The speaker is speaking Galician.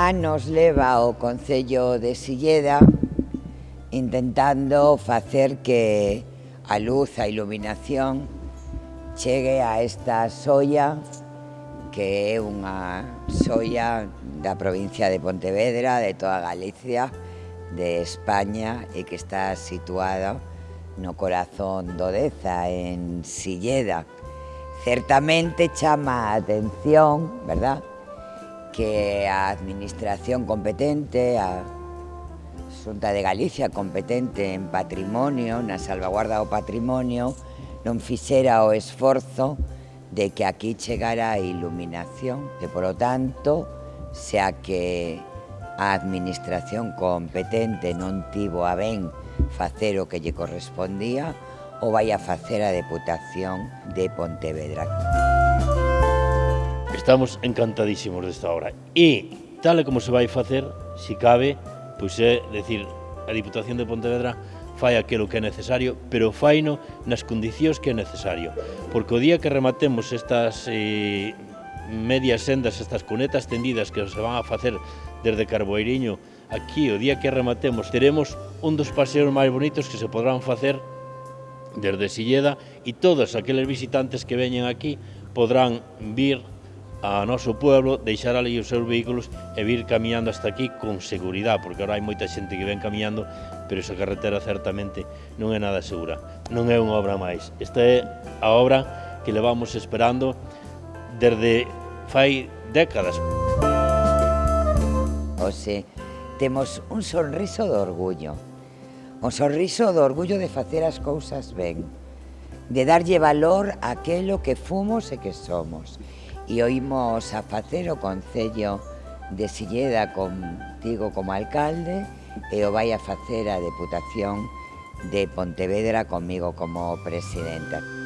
Ah, anos leva o Concello de Silleda intentando facer que a luz, a iluminación chegue a esta soia que é unha soia da provincia de Pontevedra, de toda Galicia, de España e que está situada no corazón do Deza, en Silleda. Certamente chama a atención, verdad, que a administración competente, a Xunta de Galicia competente en patrimonio, na salvaguarda do patrimonio, non fixera o esforzo de que aquí chegara a iluminación, que polo tanto, xa que a administración competente non tivo a ben facer o que lle correspondía, o vai a facer a Deputación de Pontevedra. Estamos encantadísimos desta obra. E, tal e como se vai facer, se cabe, pois é, eh, decir, a Diputación de Pontevedra fai aquilo que é necesario, pero faino nas condicións que é necesario. Porque o día que rematemos estas eh, medias sendas, estas cunetas tendidas que se van a facer desde Carboeiriño, aquí o día que rematemos, teremos un dos paseos máis bonitos que se podrán facer desde Silleda e todos aqueles visitantes que veñen aquí podrán vir a noso pueblo, deixar ali os seus vehículos e vir camiñando hasta aquí con seguridade, porque agora hai moita xente que ven camiñando, pero esa carretera certamente non é nada segura. Non é unha obra máis. Esta é a obra que levamos esperando desde fai décadas. Ose, temos un sonriso de orgullo. Un sonriso de orgullo de facer as cousas ben, de darlle valor a aquelo que fomos e que somos e oímos a facer o Concello de Silleda contigo como alcalde e o vai a facer a Deputación de Pontevedra comigo como presidenta.